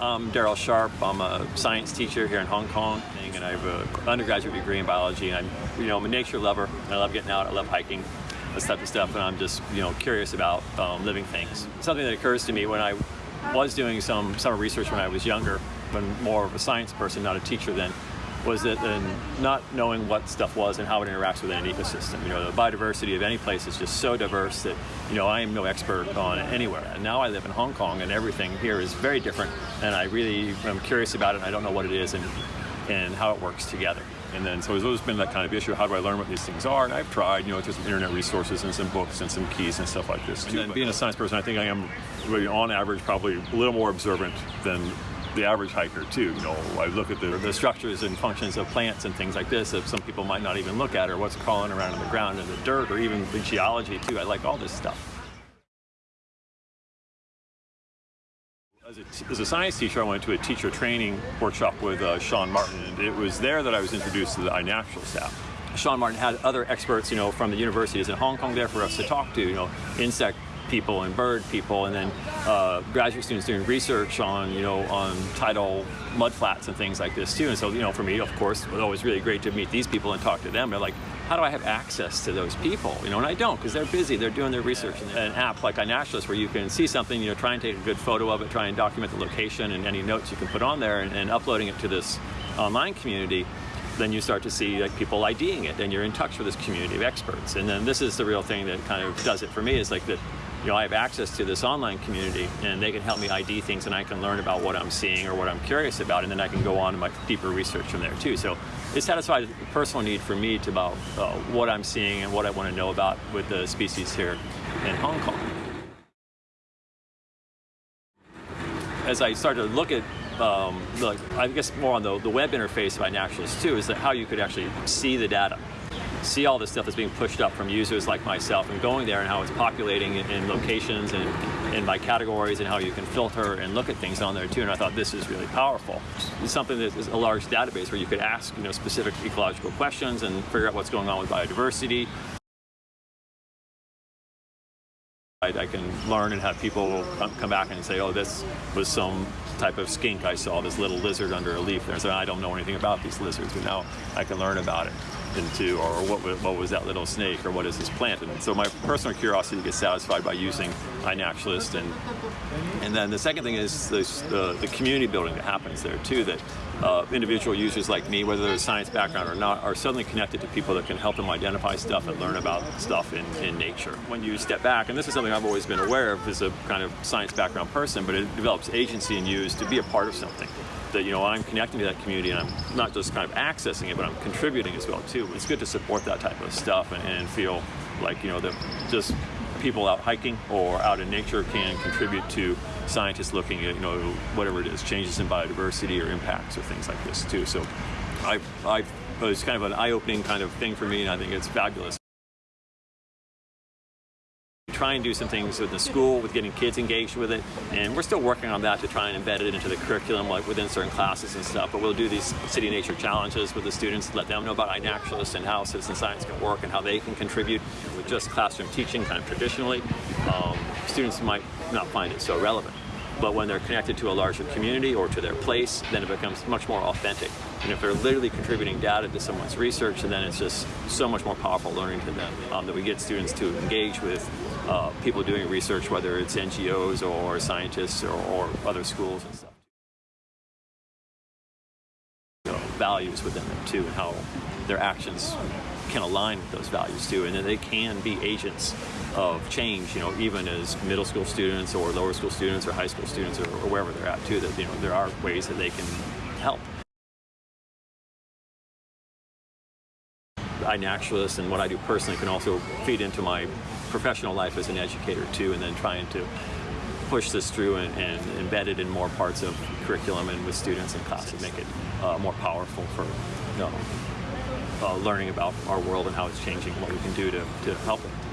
I'm Daryl Sharp. I'm a science teacher here in Hong Kong, and I have an undergraduate degree in biology. And I'm, you know, I'm a nature lover. I love getting out. I love hiking, this type of stuff, and I'm just, you know, curious about um, living things. Something that occurs to me when I was doing some summer research when I was younger, when more of a science person, not a teacher then, was that then not knowing what stuff was and how it interacts with an ecosystem. You know, the biodiversity of any place is just so diverse that, you know, I am no expert on it anywhere. And now I live in Hong Kong and everything here is very different and I really am curious about it and I don't know what it is and, and how it works together. And then, so it's always been that kind of issue. How do I learn what these things are? And I've tried, you know, through some internet resources and some books and some keys and stuff like this. Too. And being a science person, I think I am, really, on average, probably a little more observant than the average hiker too. You know, I look at the, the structures and functions of plants and things like this that some people might not even look at, or what's crawling around in the ground in the dirt, or even the geology too. I like all this stuff. As a, as a, science teacher, I went to a teacher training workshop with uh, Sean Martin, and it was there that I was introduced to the iNaturalist app. Sean Martin had other experts, you know, from the universities in Hong Kong there for us to talk to, you know, insect people and bird people, and then uh, graduate students doing research on, you know, on tidal mudflats and things like this too. And so, you know, for me, of course, it was always really great to meet these people and talk to them. They're like, how do I have access to those people? You know, and I don't because they're busy. They're doing their research. An app like iNaturalist where you can see something, you know, try and take a good photo of it, try and document the location and any notes you can put on there, and, and uploading it to this online community then you start to see like people IDing it and you're in touch with this community of experts. And then this is the real thing that kind of does it for me is like that you know, I have access to this online community and they can help me ID things and I can learn about what I'm seeing or what I'm curious about and then I can go on to my deeper research from there too. So it satisfies a personal need for me to about uh, what I'm seeing and what I want to know about with the species here in Hong Kong. As I started to look at um, like, I guess more on the, the web interface by iNaturalist too, is that how you could actually see the data see all this stuff that's being pushed up from users like myself and going there and how it's populating in, locations and, and by categories and how you can filter and look at things on there too. And I thought this is really powerful. It's something that is a large database where you could ask you know, specific ecological questions and figure out what's going on with biodiversity. I, can learn and have people come back and say, oh, this was some type of skink I saw, this little lizard under a leaf there. So I don't know anything about these lizards, but now I can learn about it into, or what, what was that little snake, or what is this plant? And so my personal curiosity gets satisfied by using iNaturalist. And, and then the second thing is the, the community building that happens there too, that uh, individual users like me, whether they're a science background or not, are suddenly connected to people that can help them identify stuff and learn about stuff in, in nature. When you step back, and this is something I've always been aware of as a kind of science background person, but it develops agency in you to be a part of something that you know I'm connecting to that community and I'm not just kind of accessing it, but I'm contributing as well too. It's good to support that type of stuff and, and feel like you know that just people out hiking or out in nature can contribute to scientists looking at you know whatever it is, changes in biodiversity or impacts or things like this too. So I, I it's kind of an eye-opening kind of thing for me, and I think it's fabulous. We try and do some things with the school with getting kids engaged with it and we're still working on that to try and embed it into the curriculum like within certain classes and stuff but we'll do these city nature challenges with the students let them know about iNaturalist and how citizen science can work and how they can contribute with just classroom teaching kind of traditionally. Um, students might not find it so relevant but when they're connected to a larger community or to their place, then it becomes much more authentic. And if they're literally contributing data to someone's research, then it's just so much more powerful learning to them um, that we get students to engage with uh, people doing research, whether it's NGOs or scientists or, or other schools and stuff. You know, values within them too, and how their actions can align with those values too, and that they can be agents of change, you know, even as middle school students or lower school students or high school students or, or wherever they're at too, that, you know, there are ways that they can help. iNaturalist and what I do personally can also feed into my professional life as an educator too, and then trying to push this through and, and embed it in more parts of curriculum and with students in classes, make it uh, more powerful for you know, Uh, learning about our world and how it's changing, and what we can do to, to help it.